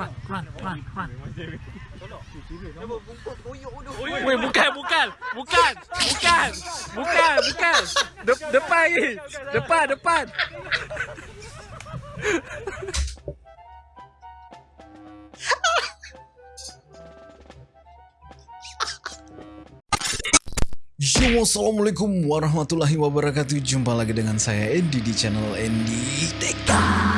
run, run, run, run. Weh, Weh, bukan, bukan, bukan, bukan, bukan, bukan. De depan ni, depan, depan. Yo, assalamualaikum warahmatullahi wabarakatuh. Jumpa lagi dengan saya Andy di channel Andy Teka.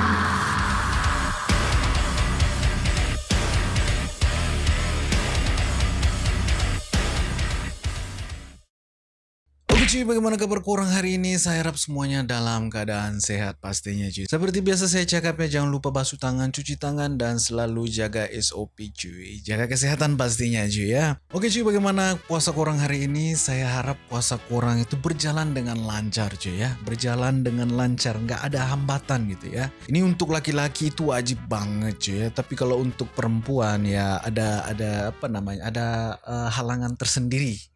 Bagaimana kabar kurang hari ini? Saya harap semuanya dalam keadaan sehat pastinya cuy. Seperti biasa saya cakap ya, jangan lupa basuh tangan, cuci tangan, dan selalu jaga SOP cuy. Jaga kesehatan pastinya cuy ya. Oke cuy, bagaimana puasa kurang hari ini? Saya harap puasa kurang itu berjalan dengan lancar cuy ya. Berjalan dengan lancar, nggak ada hambatan gitu ya. Ini untuk laki-laki itu wajib banget cuy ya. Tapi kalau untuk perempuan ya ada ada apa namanya? Ada eh, halangan tersendiri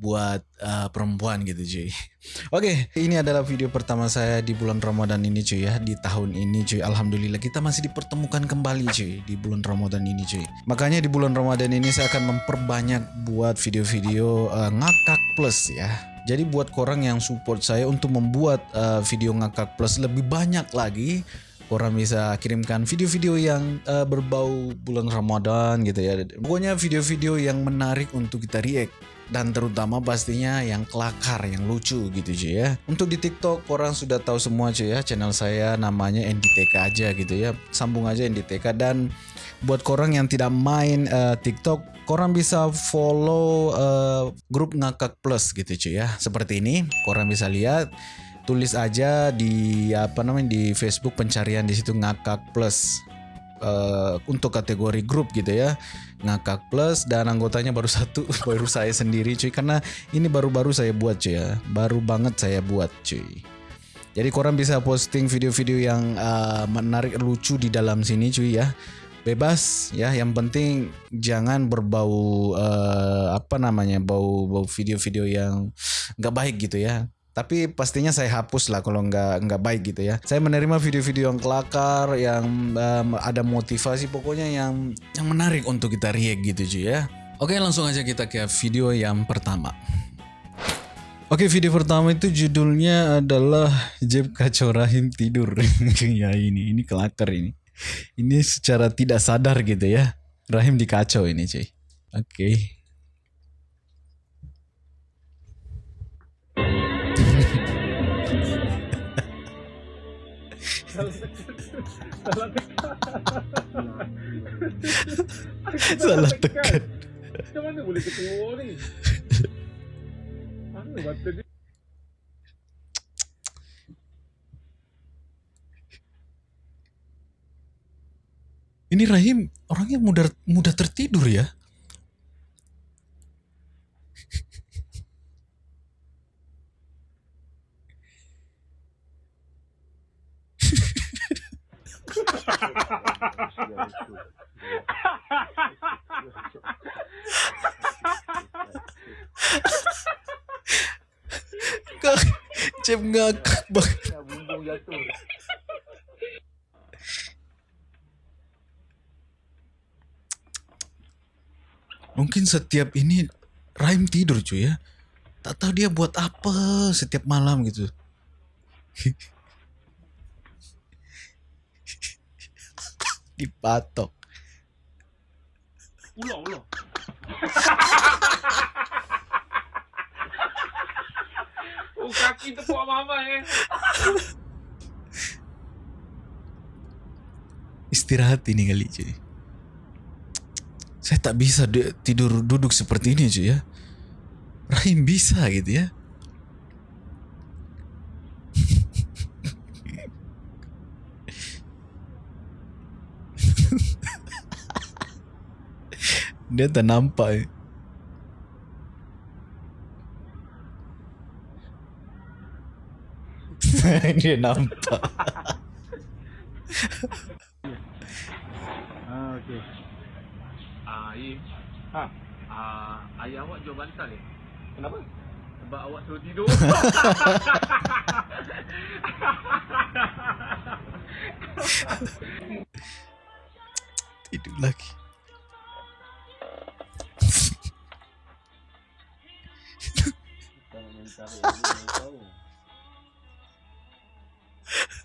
buat uh, perempuan gitu cuy. Oke, ini adalah video pertama saya di bulan Ramadan ini cuy ya, di tahun ini cuy. Alhamdulillah kita masih dipertemukan kembali cuy di bulan Ramadan ini cuy. Makanya di bulan Ramadan ini saya akan memperbanyak buat video-video uh, ngakak plus ya. Jadi buat korang yang support saya untuk membuat uh, video ngakak plus lebih banyak lagi, Orang bisa kirimkan video-video yang uh, berbau bulan Ramadan gitu ya. Pokoknya video-video yang menarik untuk kita react dan terutama pastinya yang kelakar, yang lucu gitu cuy ya. Untuk di TikTok orang sudah tahu semua cuy ya, channel saya namanya NDTK aja gitu ya. Sambung aja NDTK dan buat korang yang tidak main uh, TikTok, korang bisa follow uh, grup ngakak plus gitu cuy ya. Seperti ini, korang bisa lihat tulis aja di apa namanya di Facebook pencarian di situ ngakak plus uh, untuk kategori grup gitu ya ngakak plus dan anggotanya baru satu baru saya sendiri cuy. Karena ini baru-baru saya buat cuy ya. Baru banget saya buat cuy. Jadi korang bisa posting video-video yang uh, menarik lucu di dalam sini cuy ya. Bebas ya. Yang penting jangan berbau uh, apa namanya bau bau video-video yang nggak baik gitu ya tapi pastinya saya hapus lah kalau nggak nggak baik gitu ya. Saya menerima video-video yang kelakar, yang um, ada motivasi, pokoknya yang yang menarik untuk kita react gitu cuy ya. Oke langsung aja kita ke video yang pertama. Oke video pertama itu judulnya adalah Jeb Kacau Rahim tidur. ya ini ini kelakar ini. Ini secara tidak sadar gitu ya. Rahim dikacau ini cuy. Oke. Salah tekan. Macam mana boleh ketua ni? Mana mata dia? Ini Rahim orangnya mudah mudah tertidur ya. Kak, Cep ngakak banget. Mungkin setiap ini Rahim tidur cuy ya. Tak tahu dia buat apa setiap malam gitu. Dipatok. Ular. oh, kaki tepuk mama eh. Istirahat ini kali cuy. Saya tak bisa tidur duduk seperti ini cuy ya. Rahim bisa gitu ya. Dia tak nampak. eh. Dia nampak. Ah, okey. Ah, Aim. Ha. Ah, ayah awak jual bantal eh? Kenapa? Sebab awak suruh tidur. Tidur lagi.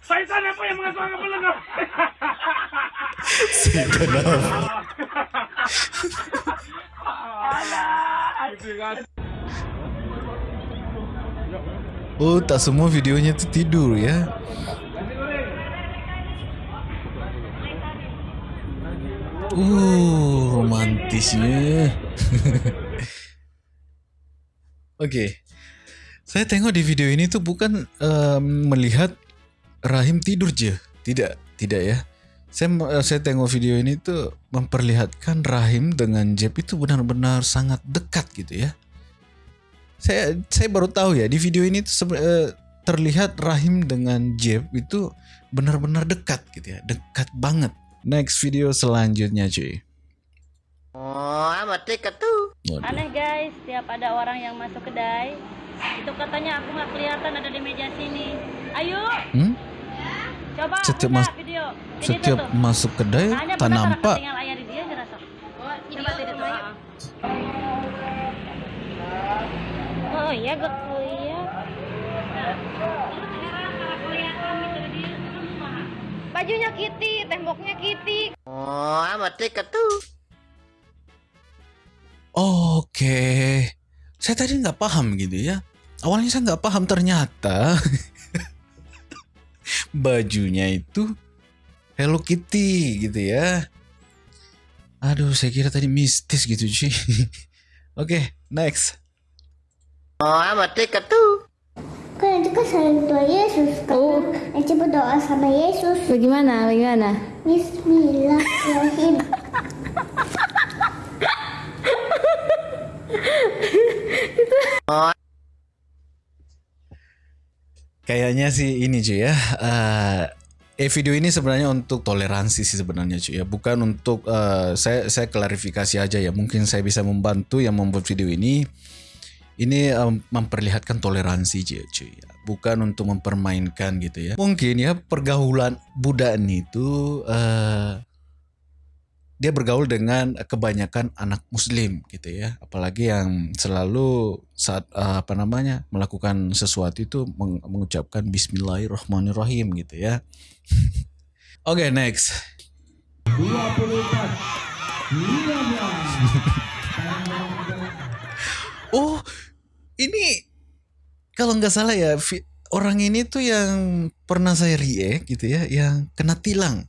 Syaitan apa yang mengasuh apa lengan? Setan apa? Oh, tak semua videonya itu tidur ya. Uh, romantisnya. Oke. Saya tengok di video ini tuh bukan em, melihat Rahim tidur je. Tidak, tidak ya. Saya eh, saya tengok video ini tuh memperlihatkan Rahim dengan Jeb itu benar-benar sangat dekat gitu ya saya saya baru tahu ya di video ini tuh eh, terlihat Rahim dengan Jeb itu benar-benar dekat gitu ya, dekat banget. Next video selanjutnya cuy. Oh, amat dekat tuh. Aneh guys, setiap ada orang yang masuk kedai, itu katanya aku nggak kelihatan ada di meja sini. Ayo, Hmm? coba Setiap mas- video. Ini Setiap tuh, masuk kedai tak nampak. Dia. Coba tidak. Oh iya, gue iya. Bajunya Kitty, temboknya Kitty. Oh, amat tuh. Oke. Saya tadi nggak paham gitu ya. Awalnya saya nggak paham ternyata bajunya itu Hello Kitty gitu ya. Aduh, saya kira tadi mistis gitu cuy. Oke, next. Oh, amat dekat tuh. Kan itu kan saling doa Yesus kan. Oh. Nanti berdoa sama Yesus. Bagaimana? Bagaimana? Bismillahirrahmanirrahim. Kayaknya sih ini cuy ya. eh eh video ini sebenarnya untuk toleransi sih sebenarnya cuy ya, bukan untuk eh, saya saya klarifikasi aja ya. Mungkin saya bisa membantu yang membuat video ini. Ini em, memperlihatkan toleransi cuy, cuy ya. Bukan untuk mempermainkan gitu ya. Mungkin ya pergaulan budak ini itu eh dia bergaul dengan kebanyakan anak muslim gitu ya. Apalagi yang selalu saat eh, apa namanya melakukan sesuatu itu meng- mengucapkan Bismillahirrahmanirrahim gitu ya. Oke next. oh ini kalau nggak salah ya orang ini tuh yang pernah saya react gitu ya yang kena tilang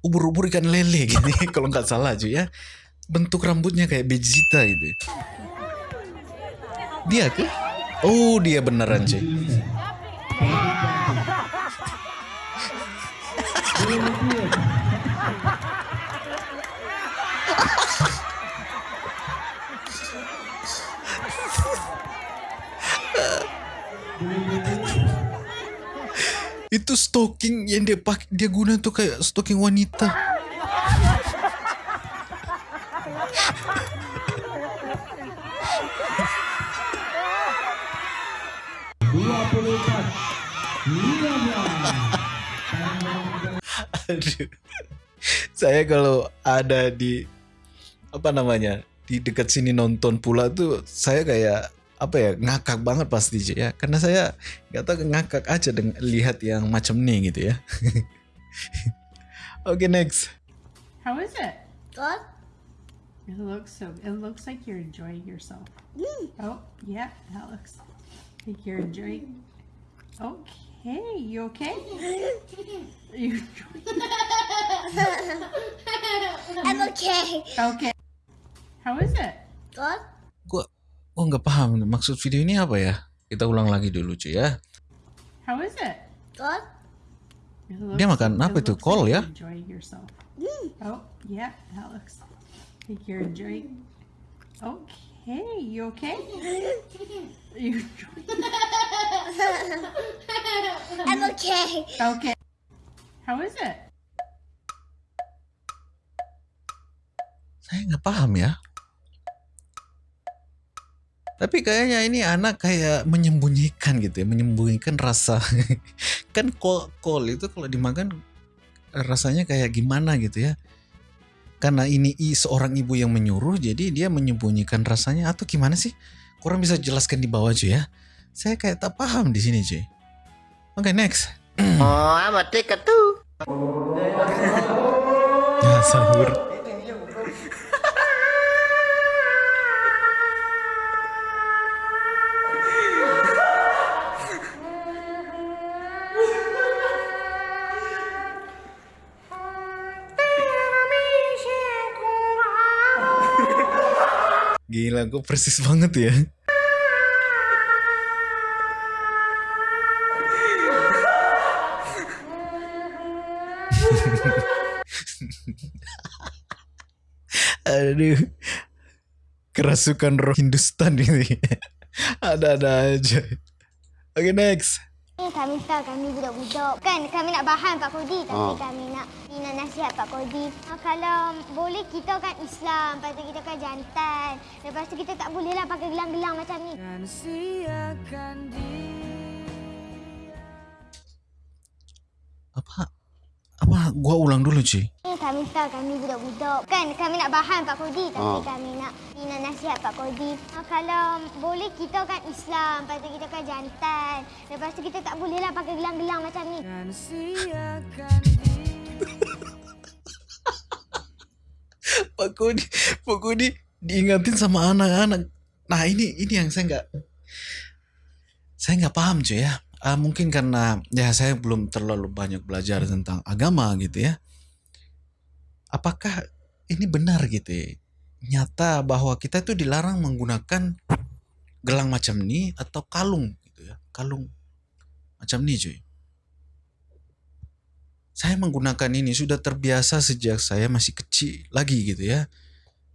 ubur-ubur ikan lele ya, kalau nggak salah cuy ya. Bentuk rambutnya kayak Vegeta gitu dia ke oh dia beneran cuy itu stocking yang dia pakai dia guna tuh kayak stocking wanita. Saya kalau ada di apa namanya di dekat sini nonton pula tuh saya kayak apa ya ngakak banget pasti ya karena saya nggak tahu ngakak aja dengan lihat yang macam nih gitu ya. Oke next. How is it? Good. It looks so. It looks like you're enjoying yourself. Oh yeah, that looks like you're enjoying. Okay, you okay? You I'm okay. okay? How is it? Good. Gua nggak paham maksud video ini apa ya. Kita ulang lagi dulu cuy ya. How is it? Good. It Dia makan apa itu? Kol like ya? Enjoying yourself. Oh yeah, that looks like you're enjoying. Okay, you okay? You I'm okay. okay? How is it? Saya nggak paham ya. Tapi kayaknya ini anak kayak menyembunyikan gitu ya, menyembunyikan rasa. kan kol, kol itu kalau dimakan rasanya kayak gimana gitu ya. karena ini i- seorang ibu yang menyuruh jadi dia menyembunyikan rasanya atau gimana sih? Kurang bisa jelaskan di bawah cuy ya. Saya kayak tak paham di sini cuy. Oke next. Oh, I'm a ticket too. Ya sahur. Gue persis banget ya. Aduh. Kerasukan roh Hindustan ini. Ada-ada aja. Oke, next. Kami tahu kami budak-budak. Kan kami nak bahan Pak Kodi tapi Oh. kami nak nak nasihat Pak Kodi. Ah, kalau boleh kita kan Islam, lepas tu kita kan jantan. Lepas tu kita tak boleh lah pakai gelang-gelang macam ni. Apa? Apa? Gua ulang dulu, cuy. Eh, kami tahu kami budak-budak. Kan kami nak bahan Pak Kodi tapi Oh. kami nak nak nasihat Pak Kodi. Ah, kalau boleh kita kan Islam, lepas tu kita kan jantan. Lepas tu kita tak boleh lah pakai gelang-gelang macam ni. Pak Kodi, Pak Kodi diingatin sama anak-anak. Nah ini ini yang saya nggak saya nggak paham cuy ya. Ah, mungkin karena ya saya belum terlalu banyak belajar tentang agama gitu ya. Apakah ini benar gitu ya? Nyata bahwa kita itu dilarang menggunakan gelang macam ini atau kalung gitu ya. Kalung macam ini cuy. Saya menggunakan ini sudah terbiasa sejak saya masih kecil lagi gitu ya.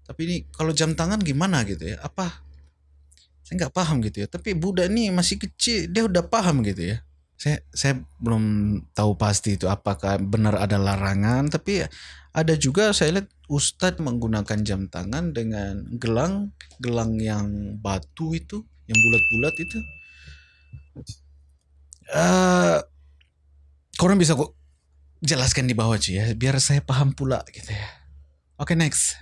Tapi ini kalau jam tangan gimana gitu ya? Apa? Saya nggak paham gitu ya. Tapi Buddha ini masih kecil, dia udah paham gitu ya. Saya saya belum tahu pasti itu apakah benar ada larangan. Tapi ada juga saya lihat Ustadz menggunakan jam tangan dengan gelang gelang yang batu itu, yang bulat-bulat itu. Eh, korang bisa kok jelaskan di bawah cuy ya, biar saya paham pula gitu ya. Oke next.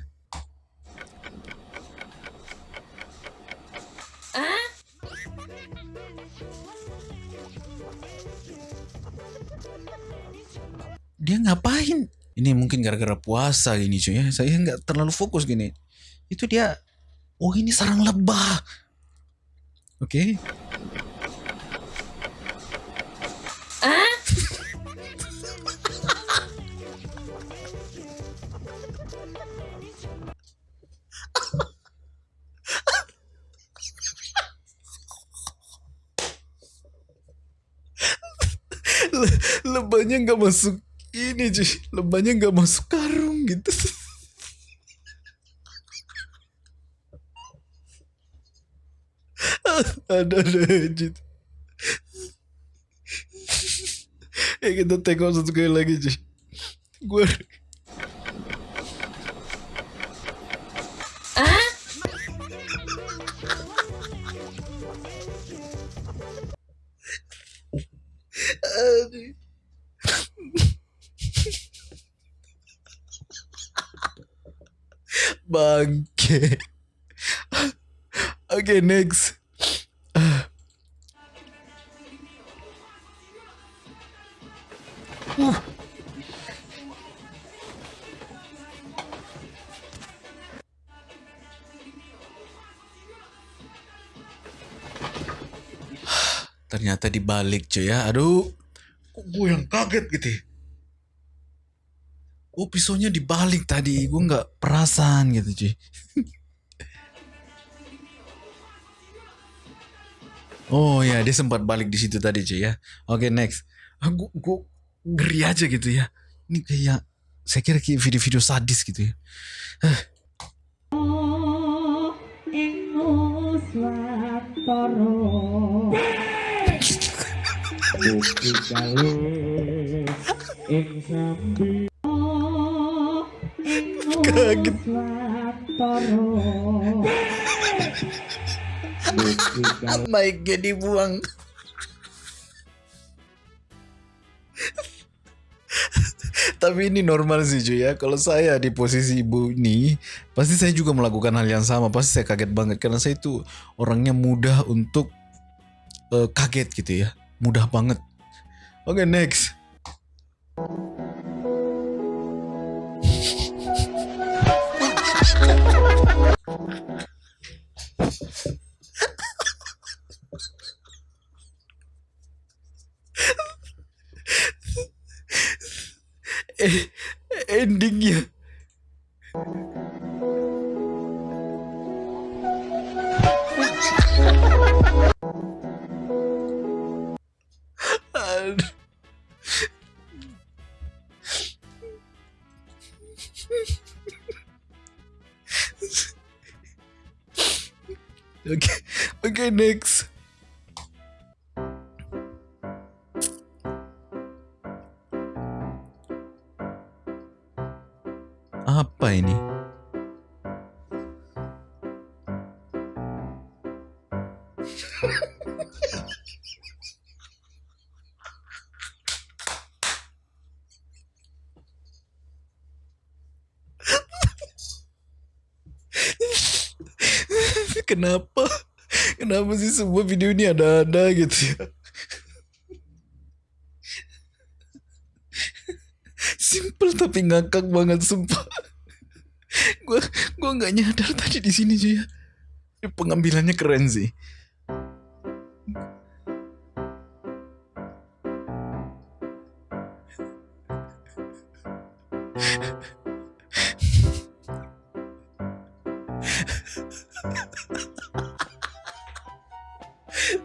Dia ngapain? Ini mungkin gara-gara puasa gini cuy ya. Saya nggak terlalu fokus gini. Itu dia. Oh ini sarang lebah. Oke. Le- lebahnya nggak masuk ini cuy lebahnya nggak masuk karung gitu. Ada ada aja ya kita tengok satu kali lagi cuy. Gue Aduh. Bangke. Oke, next. Uh. Ternyata dibalik cuy ya. Aduh. Kok gue yang kaget gitu ya? Oh pisaunya dibalik tadi. Gue nggak perasaan gitu cuy. oh ya dia sempat balik di situ tadi cuy ya. Oke next. Ah, gue, ngeri aja gitu ya. Ini kayak saya kira kayak video-video sadis gitu ya. Kaget. Mic-nya dibuang. Tapi ini normal sih cuy ya. Kalau saya di posisi ibu ini, pasti saya juga melakukan hal yang sama. Pasti saya kaget banget karena saya itu orangnya mudah untuk eh, kaget gitu ya. Mudah banget. Oke, next. Endingnya. Oke, okay, next. Ah, Apa ini? Semua video ini ada-ada gitu ya? Simple tapi ngakak banget sumpah. Gua gua nggak nyadar tadi di sini cuy ya. Pengambilannya keren sih.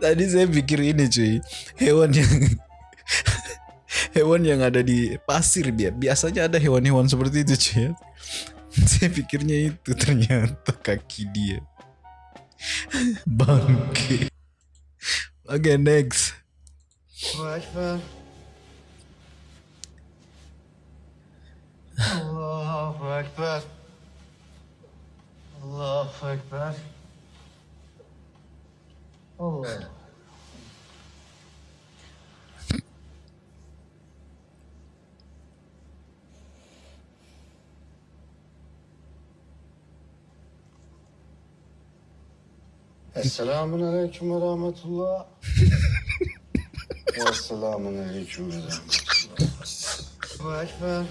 Tadi saya pikir ini cuy, hewan yang hewan yang ada di pasir dia biasanya ada hewan-hewan seperti itu cuy ya. Saya pikirnya itu ternyata kaki dia. Bangke. Oke next. Allahu Akbar. Allahu Akbar. Esselamun Aleyküm ve Rahmetullah. Esselamun Aleyküm ve Rahmetullah. Ekber.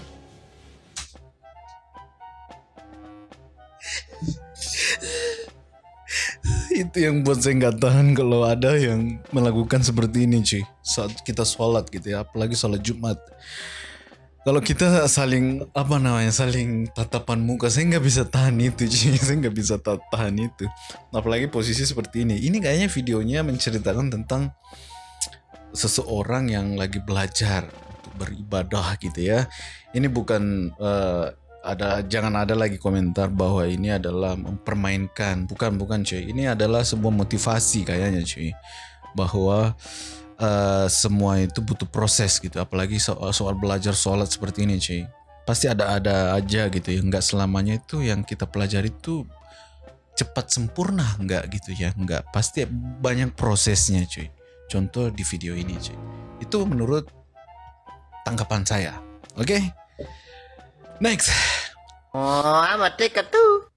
Itu yang buat saya nggak tahan kalau ada yang melakukan seperti ini cuy saat kita sholat gitu ya apalagi sholat Jumat kalau kita saling apa namanya saling tatapan muka saya nggak bisa tahan itu cuy. Saya nggak bisa ta- tahan itu. Apalagi posisi seperti ini. Ini kayaknya videonya menceritakan tentang seseorang yang lagi belajar untuk beribadah gitu ya. Ini bukan eh, ada jangan ada lagi komentar bahwa ini adalah mempermainkan. Bukan bukan cuy. Ini adalah sebuah motivasi kayaknya cuy. Bahwa eh, semua itu butuh proses gitu. Apalagi soal soal belajar sholat seperti ini cuy pasti ada ada aja gitu ya. Nggak selamanya itu yang kita pelajari itu cepat sempurna nggak gitu ya. Nggak. Pasti banyak prosesnya cuy contoh di video ini cuy itu menurut tanggapan saya. Oke? Next. Oh, amat dekat tuh.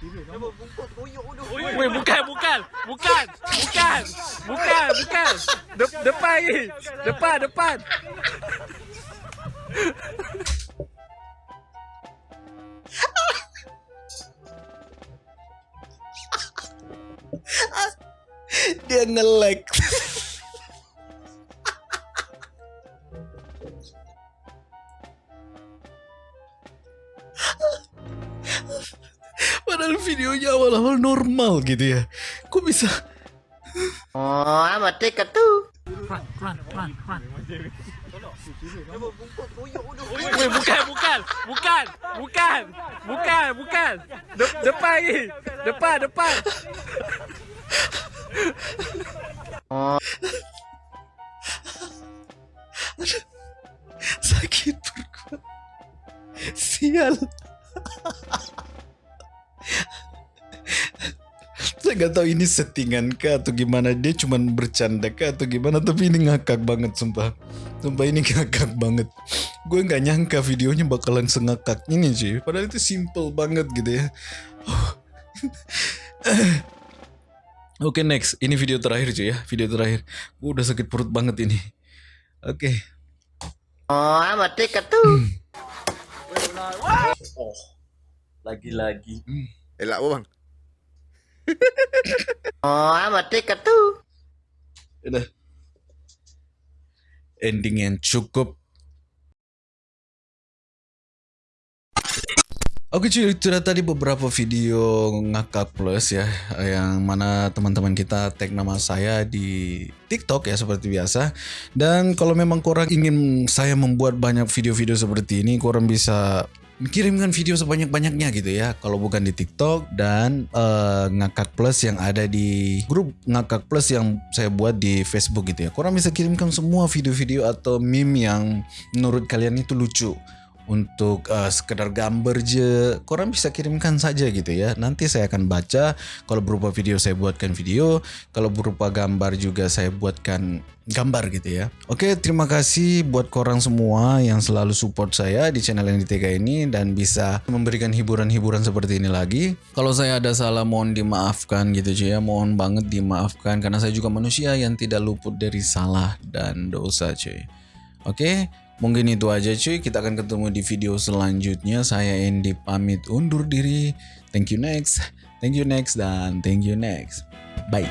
Weh, bukan, bukan, bukan, bukan, bukan, bukan. De- depan ni, depan, depan. dia nge-lag awal-awal normal gitu ya. Kok bisa? Oh, amat dekat tuh. Weh, bukan, bukan, bukan, bukan, bukan, bukan. De- depan ni, depan, depan. Sakit perut. Sial. Saya nggak tahu ini settingan kah atau gimana dia cuman bercanda kah atau gimana tapi ini ngakak banget sumpah. Sumpah ini ngakak banget. Gue nggak nyangka videonya bakalan sengakak ini cuy. Padahal itu simple banget gitu ya. Oke next, ini video terakhir cuy ya, video terakhir. Gue udah sakit perut banget ini. Oke. Oh, amat tiket tuh. Oh, lagi-lagi. Elak apa bang? Oh, amat tiket tuh. Udah. Ending yang cukup. Oke cuy, itu tadi beberapa video ngakak plus ya Yang mana teman-teman kita tag nama saya di TikTok ya seperti biasa Dan kalau memang korang ingin saya membuat banyak video-video seperti ini Korang bisa kirimkan video sebanyak-banyaknya gitu ya Kalau bukan di TikTok dan eh, ngakak plus yang ada di grup ngakak plus yang saya buat di Facebook gitu ya. Korang bisa kirimkan semua video-video atau meme yang menurut kalian itu lucu untuk uh, sekedar gambar je korang bisa kirimkan saja gitu ya. Nanti saya akan baca kalau berupa video saya buatkan video kalau berupa gambar juga saya buatkan gambar gitu ya. Oke terima kasih buat korang semua yang selalu support saya di channel yang ditega ini dan bisa memberikan hiburan-hiburan seperti ini lagi. Kalau saya ada salah mohon dimaafkan gitu cuy ya. Mohon banget dimaafkan karena saya juga manusia yang tidak luput dari salah dan dosa cuy Oke, mungkin itu aja cuy. Kita akan ketemu di video selanjutnya. Saya Andy pamit undur diri. Thank you next. Thank you next dan thank you next. Bye.